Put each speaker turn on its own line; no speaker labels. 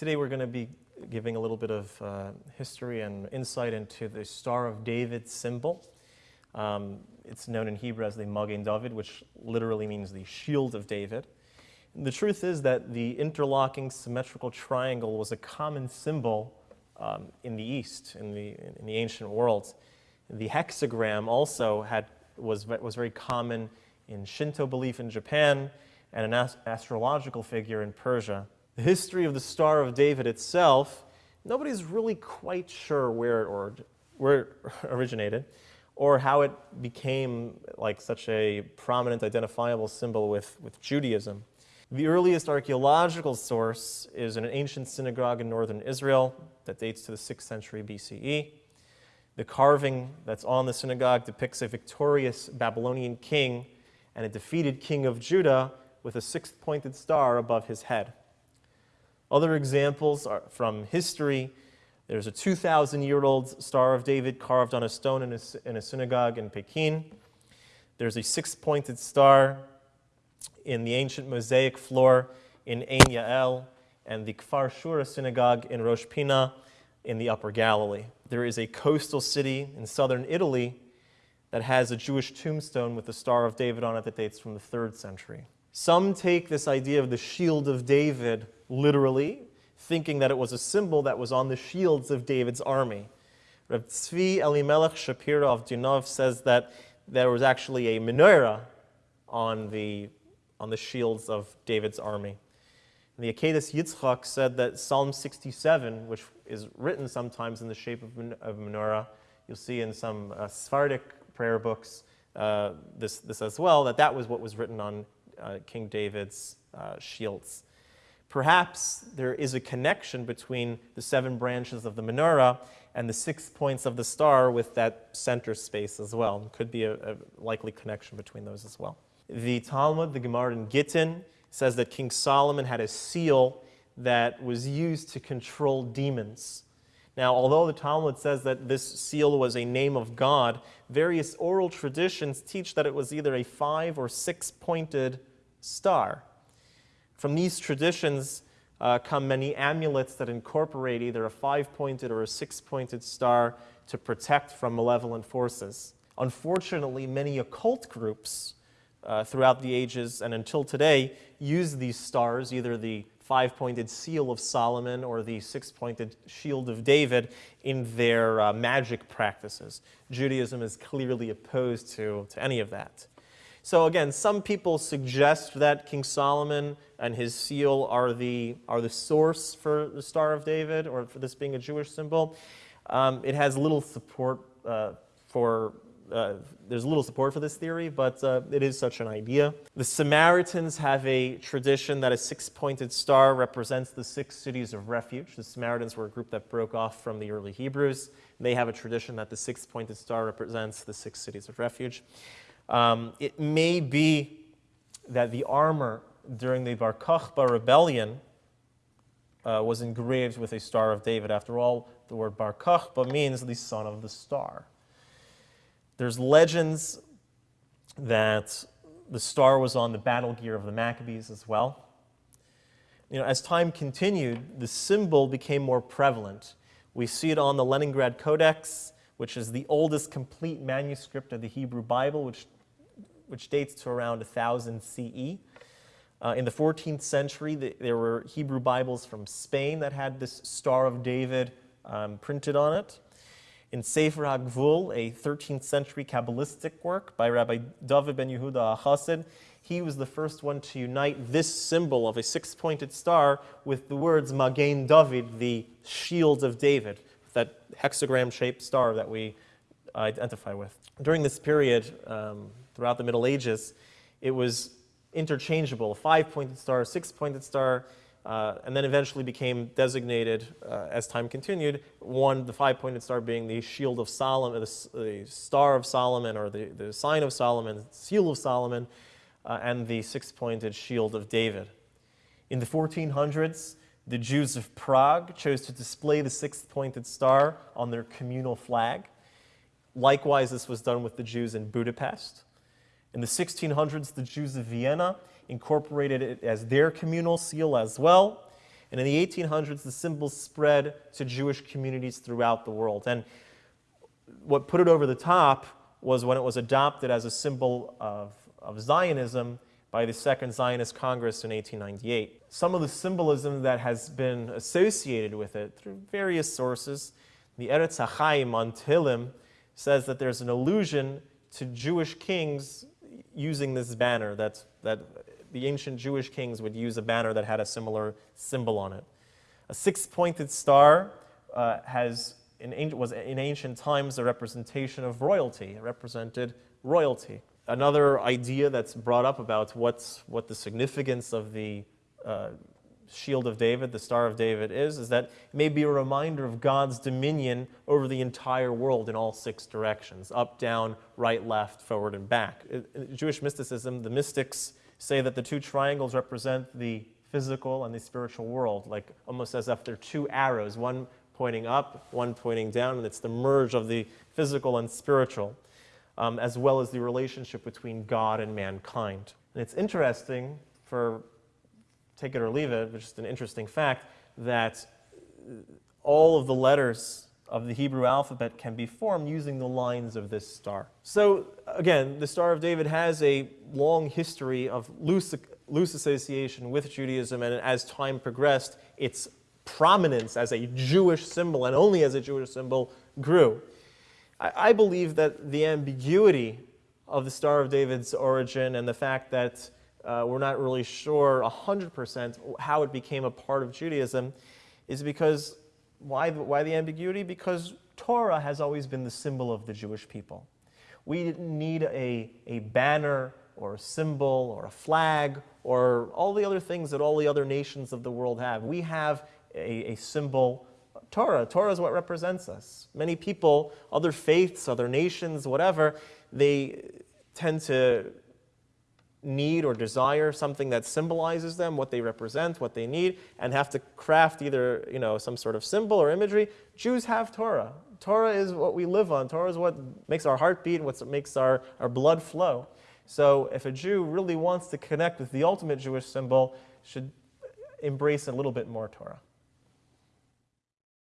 Today we're going to be giving a little bit of uh, history and insight into the Star of David symbol. Um, it's known in Hebrew as the Magen David, which literally means the shield of David. And the truth is that the interlocking symmetrical triangle was a common symbol um, in the East, in the, in the ancient world. The hexagram also had, was, was very common in Shinto belief in Japan and an ast astrological figure in Persia. The history of the Star of David itself, nobody's really quite sure where it, or, where it originated or how it became like such a prominent identifiable symbol with, with Judaism. The earliest archaeological source is an ancient synagogue in northern Israel that dates to the 6th century BCE. The carving that's on the synagogue depicts a victorious Babylonian king and a defeated king of Judah with a six-pointed star above his head. Other examples are from history. There's a 2,000-year-old Star of David carved on a stone in a, in a synagogue in Peki'in. There's a six-pointed star in the ancient mosaic floor in Ein Yael and the Kfar Shura synagogue in Rosh Pina in the Upper Galilee. There is a coastal city in southern Italy that has a Jewish tombstone with the Star of David on it that dates from the 3rd century. Some take this idea of the shield of David literally, thinking that it was a symbol that was on the shields of David's army. Rav Tzvi Elimelech Shapira of Dinov says that there was actually a menorah on the, on the shields of David's army. And the Akedah Yitzchak said that Psalm 67, which is written sometimes in the shape of, of menorah, you'll see in some uh, Sephardic prayer books uh, this, this as well, that that was what was written on uh, King David's uh, shields. Perhaps there is a connection between the seven branches of the menorah and the six points of the star with that center space as well. Could be a, a likely connection between those as well. The Talmud, the Gemara in Gittin, says that King Solomon had a seal that was used to control demons. Now, although the Talmud says that this seal was a name of God, various oral traditions teach that it was either a five or six pointed star. From these traditions uh, come many amulets that incorporate either a five-pointed or a six-pointed star to protect from malevolent forces. Unfortunately, many occult groups uh, throughout the ages and until today use these stars, either the five-pointed seal of Solomon or the six-pointed shield of David in their uh, magic practices. Judaism is clearly opposed to, to any of that. So again, some people suggest that King Solomon and his seal are the, are the source for the Star of David or for this being a Jewish symbol. Um, it has little support uh, for, uh, there's little support for this theory, but uh, it is such an idea. The Samaritans have a tradition that a six-pointed star represents the six cities of refuge. The Samaritans were a group that broke off from the early Hebrews. They have a tradition that the six-pointed star represents the six cities of refuge. Um, it may be that the armor during the Bar Kokhba rebellion uh, was engraved with a Star of David. After all, the word Bar Kokhba means the son of the star. There's legends that the star was on the battle gear of the Maccabees as well. You know, as time continued, the symbol became more prevalent. We see it on the Leningrad Codex, which is the oldest complete manuscript of the Hebrew Bible, which which dates to around 1000 CE. Uh, in the 14th century, the, there were Hebrew Bibles from Spain that had this Star of David um, printed on it. In Sefer HaGvul, a 13th century Kabbalistic work by Rabbi David ben Yehuda HaChassid, he was the first one to unite this symbol of a six-pointed star with the words Magen David, the shield of David, that hexagram-shaped star that we identify with. During this period, um, throughout the Middle Ages, it was interchangeable, five-pointed star, six-pointed star, uh, and then eventually became designated, uh, as time continued, one, the five-pointed star being the shield of Solomon, the, the, star of Solomon, or the, the sign of Solomon, seal of Solomon, uh, and the six-pointed shield of David. In the 1400s, the Jews of Prague chose to display the six-pointed star on their communal flag. Likewise, this was done with the Jews in Budapest. In the 1600s, the Jews of Vienna incorporated it as their communal seal as well. And in the 1800s, the symbol spread to Jewish communities throughout the world. And what put it over the top was when it was adopted as a symbol of, of Zionism by the Second Zionist Congress in 1898. Some of the symbolism that has been associated with it through various sources, the Eretz HaChaim on Tehillim says that there's an allusion to Jewish kings using this banner, that, that the ancient Jewish kings would use a banner that had a similar symbol on it. A six-pointed star uh, has in, was in ancient times a representation of royalty. It represented royalty. Another idea that's brought up about what's, what the significance of the uh, shield of David, the Star of David is, is that it may be a reminder of God's dominion over the entire world in all six directions, up, down, right, left, forward, and back. In Jewish mysticism, the mystics say that the two triangles represent the physical and the spiritual world, like almost as if they're two arrows, one pointing up, one pointing down, and it's the merge of the physical and spiritual, um, as well as the relationship between God and mankind. And it's interesting, for take it or leave it, which is an interesting fact, that all of the letters of the Hebrew alphabet can be formed using the lines of this star. So again, the Star of David has a long history of loose, loose association with Judaism, and as time progressed, its prominence as a Jewish symbol and only as a Jewish symbol grew. I, I believe that the ambiguity of the Star of David's origin and the fact that uh, we're not really sure 100% how it became a part of Judaism is because, why, why the ambiguity? Because Torah has always been the symbol of the Jewish people. We didn't need a, a banner or a symbol or a flag or all the other things that all the other nations of the world have. We have a, a symbol, Torah. Torah is what represents us. Many people, other faiths, other nations, whatever, they tend to need or desire something that symbolizes them, what they represent, what they need, and have to craft either you know, some sort of symbol or imagery. Jews have Torah. Torah is what we live on. Torah is what makes our heart beat, what makes our, our blood flow. So if a Jew really wants to connect with the ultimate Jewish symbol, should embrace a little bit more Torah.